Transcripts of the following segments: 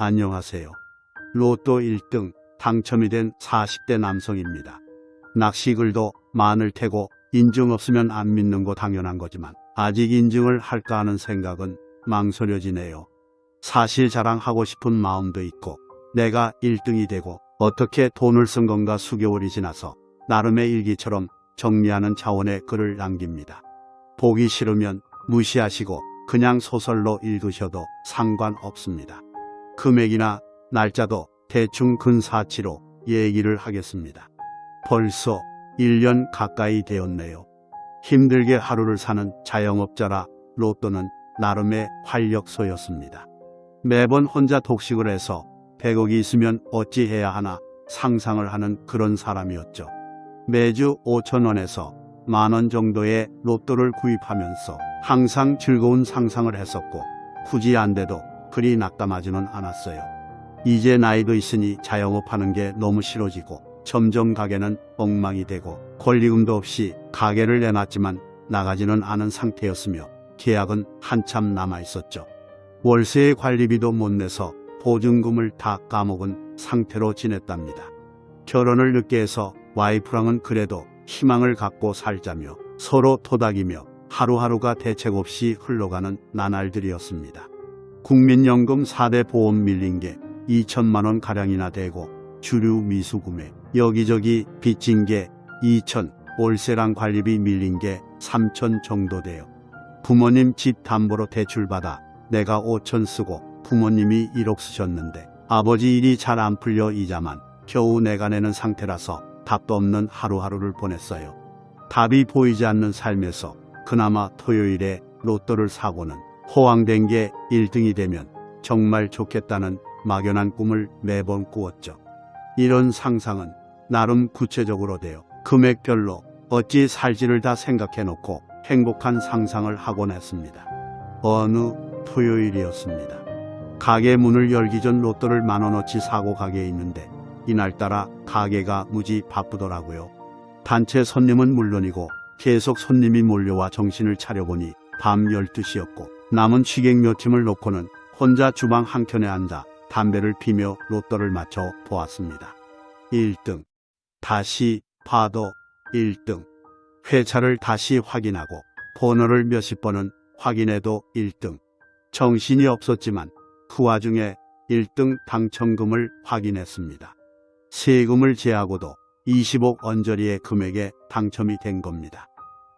안녕하세요. 로또 1등 당첨이 된 40대 남성입니다. 낚시글도 많을 테고 인증 없으면 안 믿는 거 당연한 거지만 아직 인증을 할까 하는 생각은 망설여지네요. 사실 자랑하고 싶은 마음도 있고 내가 1등이 되고 어떻게 돈을 쓴 건가 수개월이 지나서 나름의 일기처럼 정리하는 차원의 글을 남깁니다. 보기 싫으면 무시하시고 그냥 소설로 읽으셔도 상관없습니다. 금액이나 날짜도 대충 근사치로 얘기를 하겠습니다. 벌써 1년 가까이 되었네요. 힘들게 하루를 사는 자영업자라 로또는 나름의 활력소였습니다. 매번 혼자 독식을 해서 100억이 있으면 어찌해야 하나 상상을 하는 그런 사람이었죠. 매주 5천원에서 만원 정도의 로또를 구입하면서 항상 즐거운 상상을 했었고 굳이 안 돼도 그리 낙담하지는 않았어요. 이제 나이도 있으니 자영업하는 게 너무 싫어지고 점점 가게는 엉망이 되고 권리금도 없이 가게를 내놨지만 나가지는 않은 상태였으며 계약은 한참 남아 있었죠. 월세의 관리비도 못 내서 보증금을 다 까먹은 상태로 지냈답니다. 결혼을 늦게 해서 와이프랑은 그래도 희망을 갖고 살자며 서로 토닥이며 하루하루가 대책 없이 흘러가는 나날들이었습니다. 국민연금 4대 보험 밀린 게 2천만 원 가량이나 되고 주류 미수금에 여기저기 빚진 게 2천, 월세랑 관리비 밀린 게 3천 정도 돼요. 부모님 집 담보로 대출받아 내가 5천 쓰고 부모님이 1억 쓰셨는데 아버지 일이 잘 안 풀려 이자만 겨우 내가 내는 상태라서 답도 없는 하루하루를 보냈어요. 답이 보이지 않는 삶에서 그나마 토요일에 로또를 사고는 호황된 게 1등이 되면 정말 좋겠다는 막연한 꿈을 매번 꾸었죠. 이런 상상은 나름 구체적으로 되어 금액별로 어찌 살지를 다 생각해 놓고 행복한 상상을 하곤 했습니다. 어느 토요일이었습니다. 가게 문을 열기 전 로또를 만원어치 사고 가게에 있는데 이날따라 가게가 무지 바쁘더라고요. 단체 손님은 물론이고 계속 손님이 몰려와 정신을 차려보니 밤 12시였고 남은 취객 몇 팀을 놓고는 혼자 주방 한켠에 앉아 담배를 피며 로또를 맞춰 보았습니다. 1등. 다시 봐도 1등. 회차를 다시 확인하고 번호를 몇십 번은 확인해도 1등. 정신이 없었지만 그 와중에 1등 당첨금을 확인했습니다. 세금을 제하고도 20억 언저리의 금액에 당첨이 된 겁니다.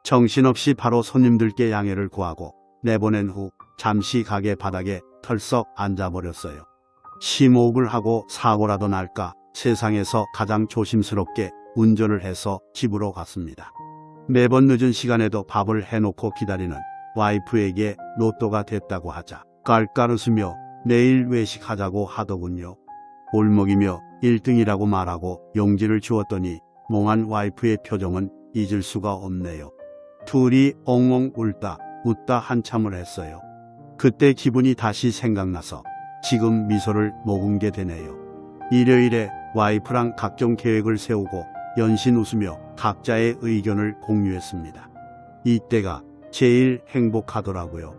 정신없이 바로 손님들께 양해를 구하고 내보낸 후 잠시 가게 바닥에 털썩 앉아버렸어요. 심호흡을 하고 사고라도 날까 세상에서 가장 조심스럽게 운전을 해서 집으로 갔습니다. 매번 늦은 시간에도 밥을 해놓고 기다리는 와이프에게 로또가 됐다고 하자 깔깔 웃으며 내일 외식하자고 하더군요. 올먹이며 1등이라고 말하고 용지를 주었더니 몽한 와이프의 표정은 잊을 수가 없네요. 둘이 엉엉 울다 웃다 한참을 했어요. 그때 기분이 다시 생각나서 지금 미소를 머금게 되네요. 일요일에 와이프랑 각종 계획을 세우고 연신 웃으며 각자의 의견을 공유했습니다. 이때가 제일 행복하더라고요.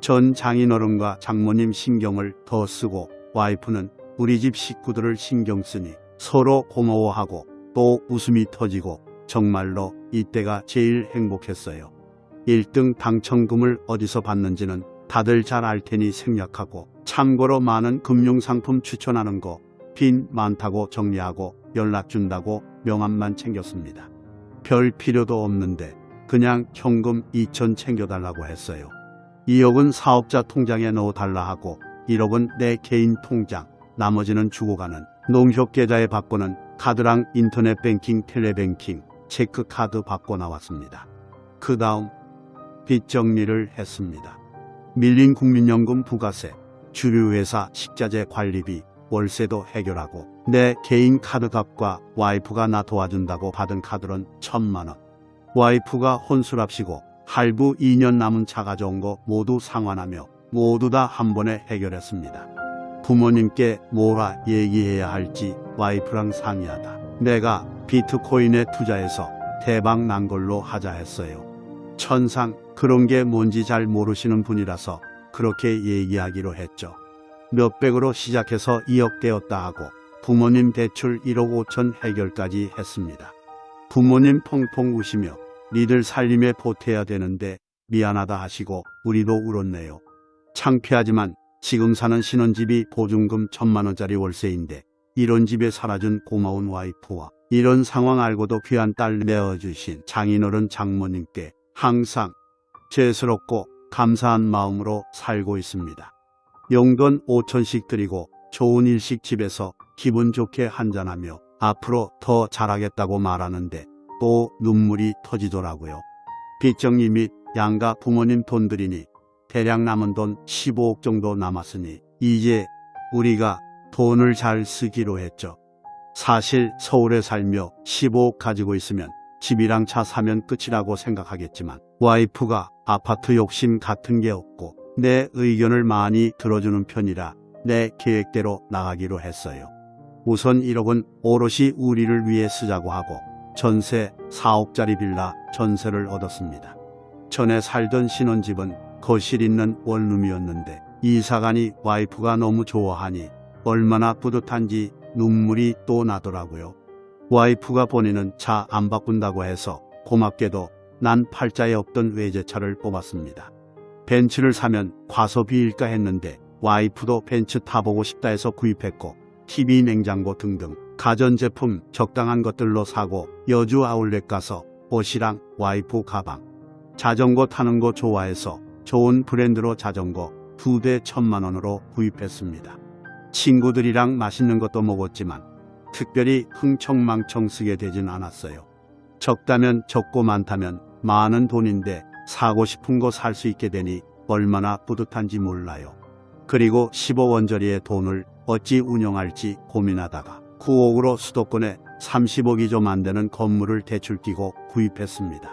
전 장인어른과 장모님 신경을 더 쓰고 와이프는 우리 집 식구들을 신경 쓰니 서로 고마워하고 또 웃음이 터지고 정말로 이때가 제일 행복했어요. 1등 당첨금을 어디서 받는지는 다들 잘 알 테니 생략하고 참고로 많은 금융상품 추천하는 거 빈 많다고 정리하고 연락 준다고 명함만 챙겼습니다. 별 필요도 없는데 그냥 현금 2천 챙겨달라고 했어요. 2억은 사업자 통장에 넣어달라 하고 1억은 내 개인 통장 나머지는 주고 가는 농협 계좌에 받고는 카드랑 인터넷 뱅킹 텔레뱅킹 체크카드 받고 나왔습니다. 그 다음 빚 정리를 했습니다. 밀린 국민연금 부가세, 주류회사 식자재 관리비, 월세도 해결하고 내 개인 카드 값과 와이프가 나 도와준다고 받은 카드론 천만 원. 와이프가 혼술합시고 할부 2년 남은 차 가져온 거 모두 상환하며 모두 다 한 번에 해결했습니다. 부모님께 뭐라 얘기해야 할지 와이프랑 상의하다. 내가 비트코인에 투자해서 대박 난 걸로 하자 했어요. 천상 그런 게 뭔지 잘 모르시는 분이라서 그렇게 얘기하기로 했죠. 몇백으로 시작해서 2억 되었다 하고 부모님 대출 1억 5천 해결까지 했습니다. 부모님 펑펑 우시며 니들 살림에 보태야 되는데 미안하다 하시고 우리도 울었네요. 창피하지만 지금 사는 신혼집이 보증금 천만 원짜리 월세인데 이런 집에 살아준 고마운 와이프와 이런 상황 알고도 귀한 딸 내어주신 장인어른 장모님께 항상 죄스럽고 감사한 마음으로 살고 있습니다. 용돈 5천씩 드리고 좋은 일식 집에서 기분 좋게 한잔하며 앞으로 더 잘하겠다고 말하는데 또 눈물이 터지더라고요. 빚정리 및 양가 부모님 돈 들이니 대략 남은 돈 15억 정도 남았으니 이제 우리가 돈을 잘 쓰기로 했죠. 사실 서울에 살며 15억 가지고 있으면 집이랑 차 사면 끝이라고 생각하겠지만 와이프가 아파트 욕심 같은 게 없고 내 의견을 많이 들어주는 편이라 내 계획대로 나가기로 했어요. 우선 1억은 오롯이 우리를 위해 쓰자고 하고 전세 4억짜리 빌라 전세를 얻었습니다. 전에 살던 신혼집은 거실 있는 원룸이었는데 이사가니 와이프가 너무 좋아하니 얼마나 뿌듯한지 눈물이 또 나더라고요. 와이프가 본인은 차안 바꾼다고 해서 고맙게도 난 팔자에 없던 외제차를 뽑았습니다. 벤츠를 사면 과소비일까 했는데 와이프도 벤츠 타보고 싶다 해서 구입했고 TV, 냉장고 등등 가전제품 적당한 것들로 사고 여주 아울렛 가서 옷이랑 와이프 가방 자전거 타는 거 좋아해서 좋은 브랜드로 자전거 두 대 천만 원으로 구입했습니다. 친구들이랑 맛있는 것도 먹었지만 특별히 흥청망청 쓰게 되진 않았어요. 적다면 적고 많다면 많은 돈인데 사고 싶은 거 살 수 있게 되니 얼마나 뿌듯한지 몰라요. 그리고 15원짜리의 돈을 어찌 운영할지 고민하다가 9억으로 수도권에 30억이 좀 안 되는 건물을 대출 끼고 구입했습니다.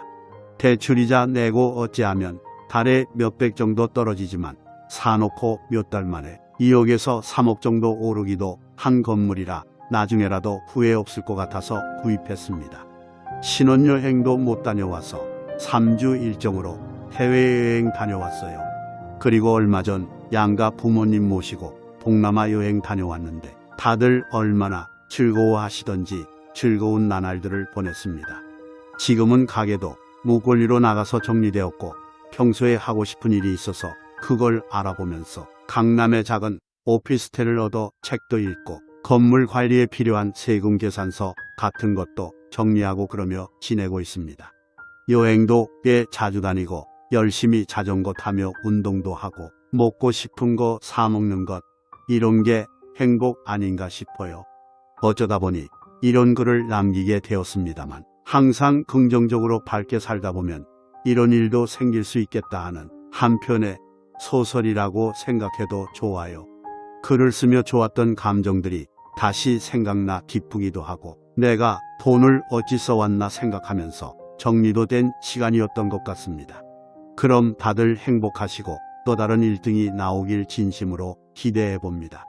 대출이자 내고 어찌하면 달에 몇백 정도 떨어지지만 사놓고 몇 달 만에 2억에서 3억 정도 오르기도 한 건물이라 나중에라도 후회 없을 것 같아서 구입했습니다. 신혼여행도 못 다녀와서 3주 일정으로 해외여행 다녀왔어요. 그리고 얼마 전 양가 부모님 모시고 동남아 여행 다녀왔는데 다들 얼마나 즐거워하시던지 즐거운 나날들을 보냈습니다. 지금은 가게도 무권리로 나가서 정리되었고 평소에 하고 싶은 일이 있어서 그걸 알아보면서 강남의 작은 오피스텔을 얻어 책도 읽고 건물 관리에 필요한 세금 계산서 같은 것도 정리하고 그러며 지내고 있습니다. 여행도 꽤 자주 다니고 열심히 자전거 타며 운동도 하고 먹고 싶은 거 사먹는 것 이런 게 행복 아닌가 싶어요. 어쩌다 보니 이런 글을 남기게 되었습니다만 항상 긍정적으로 밝게 살다 보면 이런 일도 생길 수 있겠다 하는 한편의 소설이라고 생각해도 좋아요. 글을 쓰며 좋았던 감정들이 다시 생각나 기쁘기도 하고 내가 돈을 어찌 써왔나 생각하면서 정리도 된 시간이었던 것 같습니다. 그럼 다들 행복하시고 또 다른 1등이 나오길 진심으로 기대해 봅니다.